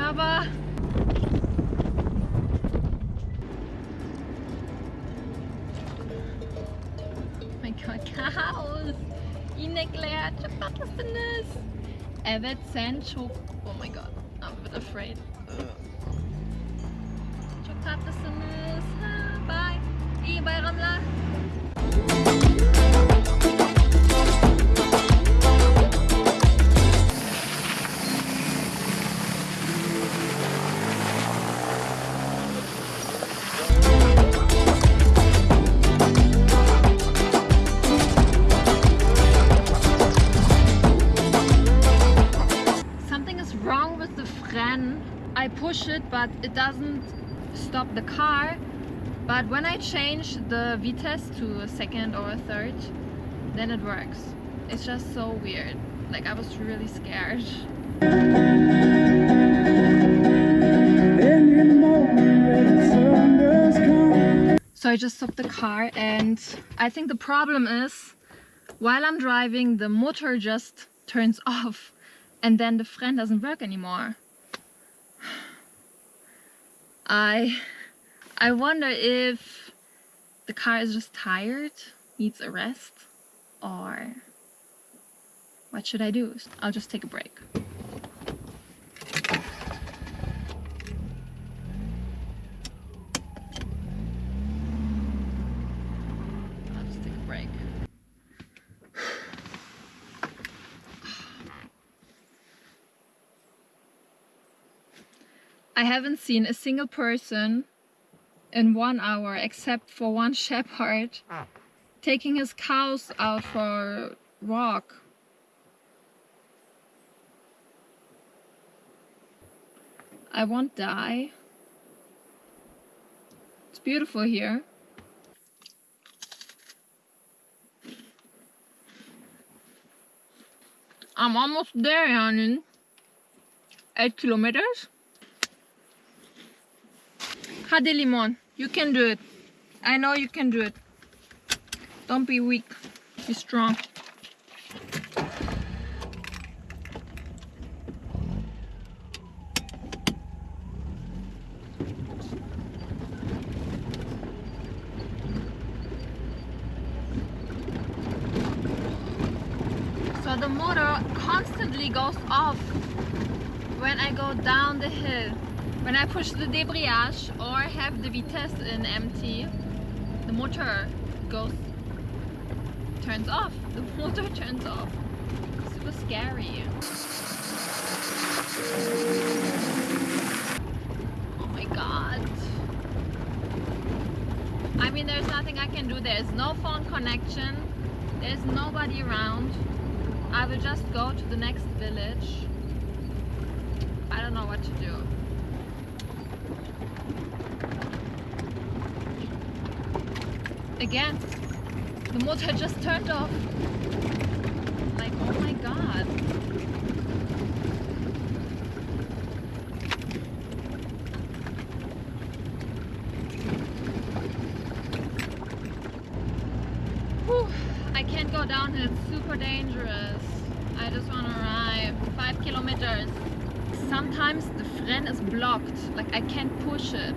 Merhaba. Oh my God, cows. İnekler çok tatlısınız. Evet sen çok... Oh my god, I'm a bit afraid. Çok tatlısınız. Bye. İyi bayramlar. Is wrong with the Fren. I push it, but it doesn't stop the car. But when I change the Vitesse to a second or a third, then it works. It's just so weird. Like I was really scared. So I just stopped the car and I think the problem is while I'm driving the motor just turns off and then the fren doesn't work anymore. I I wonder if the car is just tired, needs a rest, or what should I do? I'll just take a break. I'll just take a break. I haven't seen a single person in one hour except for one shepherd taking his cows out for a walk. I won't die. It's beautiful here. I'm almost there yani. 8 kilometers. Hadi Limon, you can do it. I know you can do it. Don't be weak. Be strong. So the motor constantly goes off when I go down the hill. When I push the debriyage or have the vitesse in empty, the motor goes turns off. The motor turns off. Super scary. Oh my god. I mean there's nothing I can do. There's no phone connection. There's nobody around. I will just go to the next village. I don't know what to do. Again, the motor just turned off. Like, oh my god. Whew, I can't go downhill, it's super dangerous. I just want to ride five kilometers. Sometimes the fren is blocked, like I can't push it.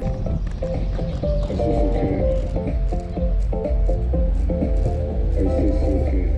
Thank you.